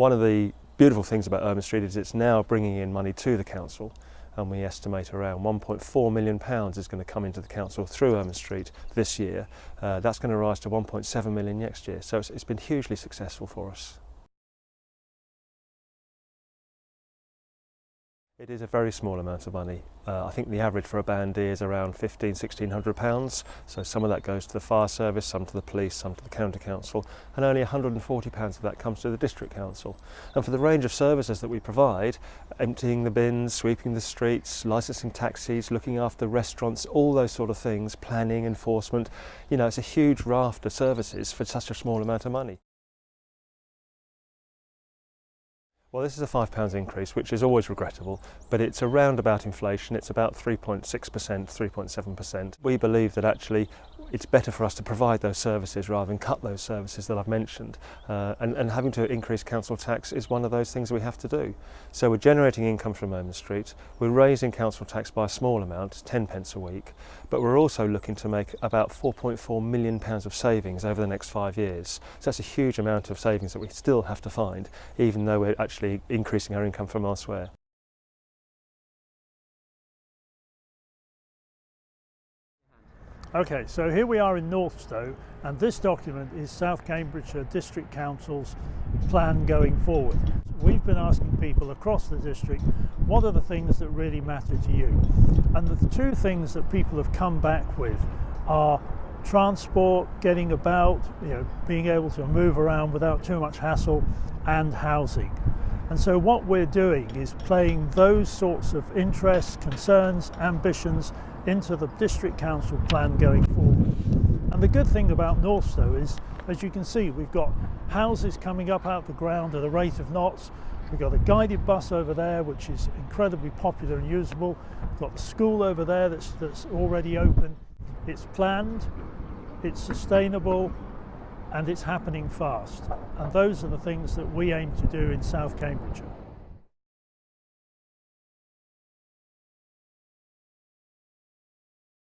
One of the beautiful things about Ermine Street is it's now bringing in money to the council and we estimate around 1.4 million pounds is going to come into the council through Ermine Street this year. Uh, that's going to rise to 1.7 million next year. So it's, it's been hugely successful for us. It is a very small amount of money. Uh, I think the average for a Band D is around 15, 1600 pounds. So some of that goes to the fire service, some to the police, some to the county council, and only 140 pounds of that comes to the district council. And for the range of services that we provide, emptying the bins, sweeping the streets, licensing taxis, looking after restaurants, all those sort of things, planning, enforcement, you know, it's a huge raft of services for such a small amount of money. Well, this is a £5 increase, which is always regrettable, but it's around about inflation. It's about 3.6%, 3.7%. We believe that actually it's better for us to provide those services rather than cut those services that I've mentioned. Uh, and, and having to increase council tax is one of those things we have to do. So we're generating income from Ermine Street, we're raising council tax by a small amount, 10 pence a week, but we're also looking to make about 4.4 million pounds of savings over the next five years. So that's a huge amount of savings that we still have to find, even though we're actually increasing our income from elsewhere. Okay, so here we are in Northstowe and this document is South Cambridgeshire District Council's plan going forward. We've been asking people across the district what are the things that really matter to you and the two things that people have come back with are transport, getting about, you know, being able to move around without too much hassle and housing. And so what we're doing is playing those sorts of interests, concerns, ambitions into the district council plan going forward. And the good thing about Northstowe is, as you can see, we've got houses coming up out the ground at a rate of knots. We've got a guided bus over there, which is incredibly popular and usable. We've got the school over there that's, that's already open. It's planned, it's sustainable, and it's happening fast. And those are the things that we aim to do in South Cambridgeshire.